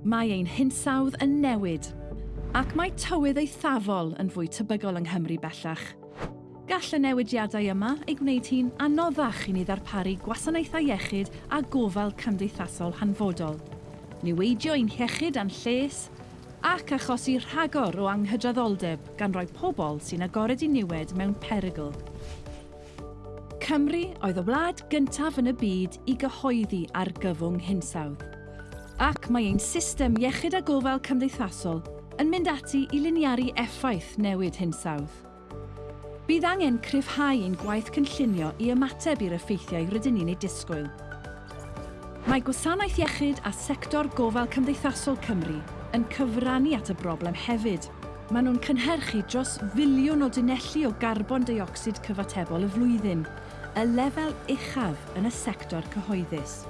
Mae ein hinsawdd yn newid, ac mae tywydd ei thafol yn fwy tebygol yng Nghymru bellach. Gall y newidiadau yma ei gwneud hi'n anoddach i ni ddarparu gwasanaethau iechyd a gofal cymdeithasol hanfodol. Niweidio ein hiechyd a'n lles, ac achosi rhagor o anghydraddoldeb gan roi pobl sy'n agored i niwed mewn perygl. Cymru oedd y wlad gyntaf yn y byd i gyhoeddi ar gyfwng hinsawdd ac mae ein system iechyd a gofal cymdeithasol yn mynd ati i liniaru effaith newid hinsawdd. Bydd angen cryfhau ein gwaith cynllunio i ymateb i'r effeithiau rydyn ni'n ei disgwyl. Mae Gwasanaeth Iechyd a Sector Gofal Cymdeithasol Cymru yn cyfrannu at y broblem hefyd. Maen nhw'n cynhyrchu dros filiwn o dunellu o garbon dioxid cyfatebol y flwyddyn, y lefel uchaf yn y sector cyhoeddus.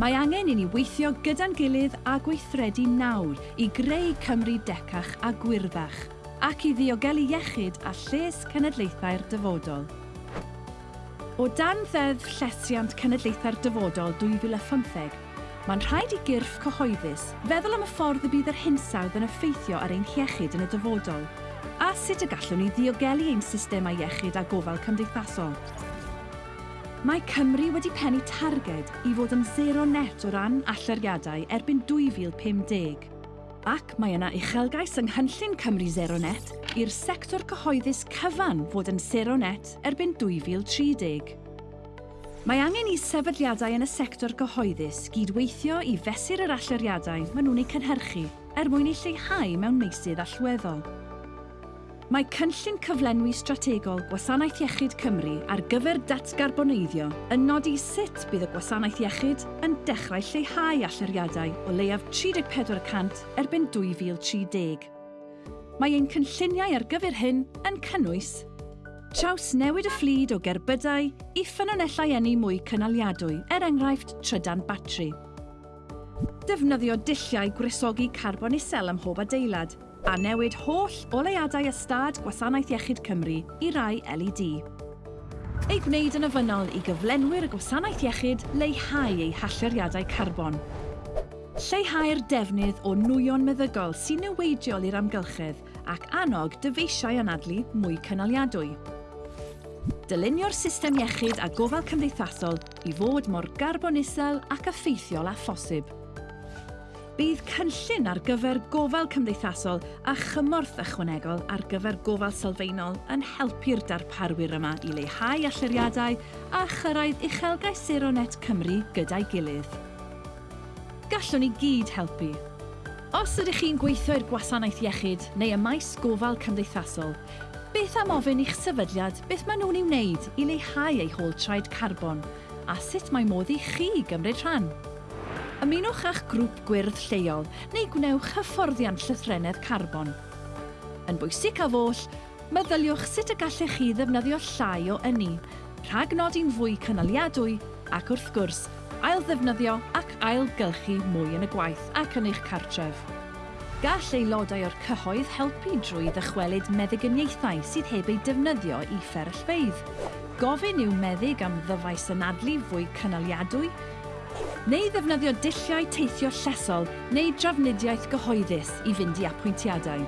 Mae angen i ni weithio gyda'n gilydd a gweithredu nawr i greu Cymru decach a gwirddach ac i ddiogelu iechyd a lles cenedlaethau'r dyfodol. O dan ddeddf Llesiant Cenedlaethau'r Dyfodol 2015, mae'n rhaid i gyrff cyhoeddus feddwl am y ffordd y bydd yr hinsawdd yn effeithio ar ein hiechyd yn y dyfodol, a sut y gallwn ni ddiogelu ein systemau iechyd a gofal cymdeithasol. Mae Cymru wedi pennu targed i fod yn zero net o ran allyriadau erbyn 2050. Ac mae yna uchelgais yng Nghynllun Cymru Zero Net i'r sector cyhoeddus cyfan fod yn zero net erbyn 2030. Mae angen i sefydliadau yn y sector cyhoeddus gydweithio i fesur yr allyriadau maen nhw'n eu cynhyrchu er mwyn eu lleihau mewn meysydd allweddol. Mae cynllun cyflenwi strategol Gwasanaeth Iechyd Cymru ar gyfer datgarboneiddio yn nodi sut bydd y Gwasanaeth Iechyd yn dechrau lleihau allyriadau o leiaf 34% erbyn 2030. Mae ein cynlluniau ar gyfer hyn yn cynnwys Traws newid y fflyd o gerbydau i ffynonellau enni mwy cynaliadwy, er enghraifft trydan batri. Defnyddio dilliau gwresogi carbon isel ym mhob adeilad a newid holl o ystad Gwasanaeth Iechyd Cymru i rai LED. Ei gwneud yn ofynol i gyflenwyr y gwasanaeth iechyd leihau eu halleriadau carbon. Lleihau'r defnydd o nwyon meddygol sy'n newidiol i'r amgylchedd ac annog dyfeisiau anadlu mwy cynaliadwy. Dylunio'r system iechyd a gofal cymdeithasol i fod mor garbonisel ac effeithiol a phosib bydd cynllun ar gyfer gofal cymdeithasol a chymorth ychwanegol ar gyfer gofal sylfaenol yn helpu'r darparwyr yma i leihau alluriadau a chyrraedd uchelgau Seronet Cymru gyda'i gilydd. Gallwn ni gyd helpu. Os ydych chi'n gweithio i'r gwasanaeth iechyd neu y maes gofal cymdeithasol, beth am ofyn i'ch sefydliad beth maen nhw'n ei wneud i leihau eu holtraed carbon a sut mae modd i chi gymryd rhan? Ymunwch â'ch grŵp gwyrdd lleol neu gwnewch hyfforddiant llythrennedd carbon. Yn bwysig a foll, meddyliwch sut y gallech chi ddefnyddio llai o yni, rhag nodi'n fwy cynaliadwy ac wrth gwrs, ail ddefnyddio ac ailgylchu mwy yn y gwaith ac yn eich cartref. Gall aelodau o'r cyhoedd helpu drwy ddychwelyd meddygyniaethau sydd heb eu defnyddio i fferyllfeidd. Gofyn yw meddyg am ddyfais anadlu fwy cynaliadwy, neu ddefnyddio dulliau teithio llesol neu drafnidiaeth gyhoeddus i fynd i apwyntiadau.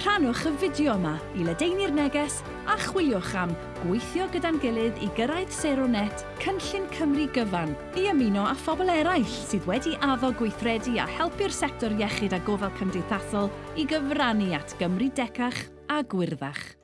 Rhanwch y fideo yma i ledeini'r neges a chwiliwch am gweithio gyda'n gilydd i gyrraedd Seronet Cynllun Cymru Gyfan i ymuno â phobl eraill sydd wedi addo gweithredu a helpu'r sector iechyd a gofal cymdeithasol i gyfrannu at Gymru decach a gwirddach.